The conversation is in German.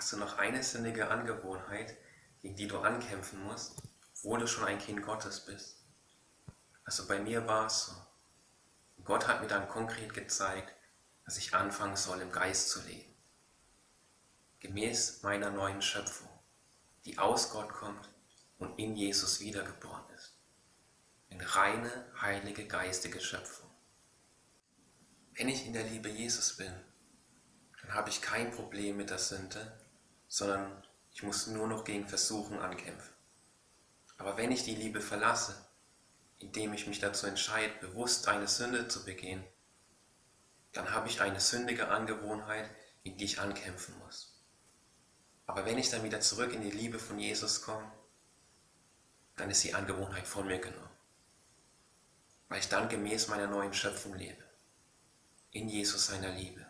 Hast du noch eine sündige Angewohnheit, gegen die du ankämpfen musst, obwohl du schon ein Kind Gottes bist? Also bei mir war es so. Gott hat mir dann konkret gezeigt, dass ich anfangen soll, im Geist zu leben. Gemäß meiner neuen Schöpfung, die aus Gott kommt und in Jesus wiedergeboren ist. Eine reine, heilige, geistige Schöpfung. Wenn ich in der Liebe Jesus bin, dann habe ich kein Problem mit der Sünde, sondern ich muss nur noch gegen Versuchen ankämpfen. Aber wenn ich die Liebe verlasse, indem ich mich dazu entscheide, bewusst eine Sünde zu begehen, dann habe ich eine sündige Angewohnheit, in die ich ankämpfen muss. Aber wenn ich dann wieder zurück in die Liebe von Jesus komme, dann ist die Angewohnheit von mir genommen. Weil ich dann gemäß meiner neuen Schöpfung lebe. In Jesus seiner Liebe.